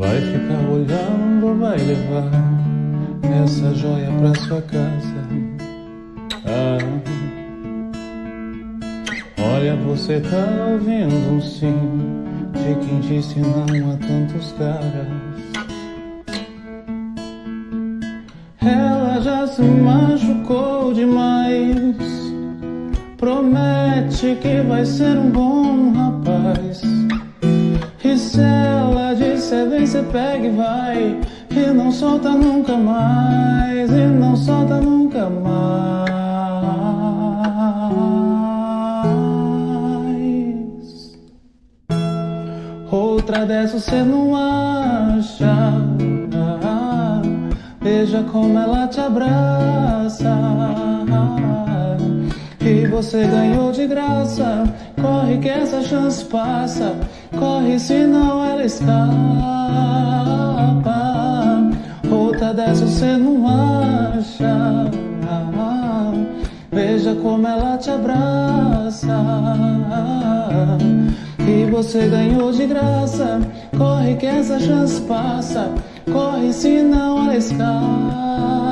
Vai ficar olhando, vai levar essa joia pra sua casa. Ah. Olha, você tá ouvindo um sim de quem disse não a tantos caras. Ela já se machucou demais. Promete que vai ser um bom rapaz. Disser vem, cê pega e vai. E não solta nunca mais. E não solta nunca mais. Outra dessas cê não acha. Veja como ela te abraça. Você ganhou de graça. Corre que essa chance passa. Corre senão ela escapa. Outra dessa você não acha. Veja como ela te abraça. E você ganhou de graça. Corre que essa chance passa. Corre senão ela escapa.